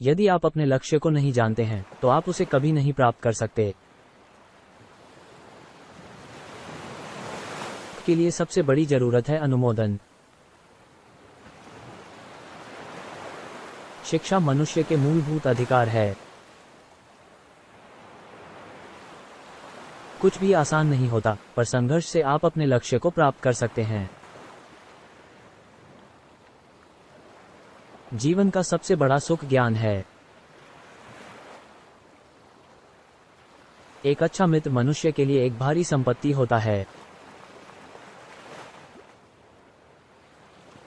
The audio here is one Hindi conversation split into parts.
यदि आप अपने लक्ष्य को नहीं जानते हैं तो आप उसे कभी नहीं प्राप्त कर सकते। के लिए सबसे बड़ी ज़रूरत है अनुमोदन। शिक्षा मनुष्य के मूलभूत अधिकार है। कुछ भी आसान नहीं होता, पर संघर्ष से आप अपने लक्ष्य को प्राप्त कर सकते हैं। जीवन का सबसे बड़ा सुख ज्ञान है। एक अच्छा मित्र मनुष्य के लिए एक भारी संपत्ति होता है।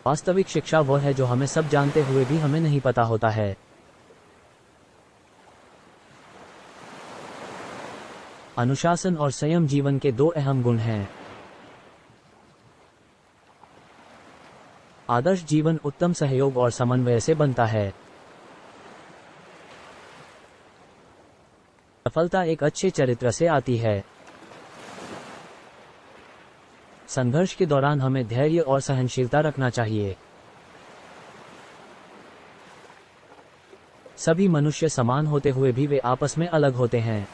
वास्तविक शिक्षा वह है जो हमें सब जानते हुए भी हमें नहीं पता होता है। अनुशासन और संयम जीवन के दो अहम गुण हैं। आदर्श जीवन उत्तम सहयोग और समन्वय से बनता है। सफलता एक अच्छे चरित्र से आती है। संघर्ष के दौरान हमें धैर्य और सहनशीलता रखना चाहिए। सभी मनुष्य समान होते हुए भी वे आपस में अलग होते हैं।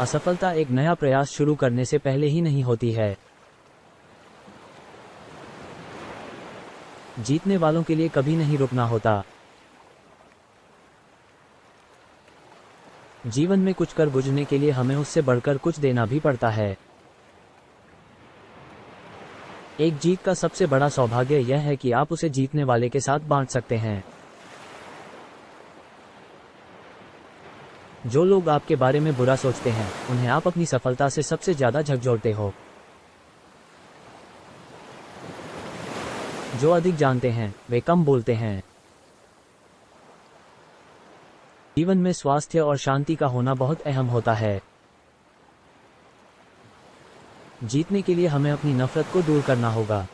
असफलता एक नया प्रयास शुरू करने से पहले ही नहीं होती है। जीतने वालों के लिए कभी नहीं रुकना होता। जीवन में कुछ कर बुझने के लिए हमें उससे बढ़कर कुछ देना भी पड़ता है। एक जीत का सबसे बड़ा सौभाग्य यह है कि आप उसे जीतने वाले के साथ बांट सकते हैं। जो लोग आपके बारे में बुरा सोचते हैं, उन्हें आप अपनी सफलता से सबसे ज़्यादा झकझोरते हो। जो अधिक जानते हैं, वे कम बोलते हैं। जीवन में स्वास्थ्य और शांति का होना बहुत अहम होता है। जीतने के लिए हमें अपनी नफरत को दूर करना होगा।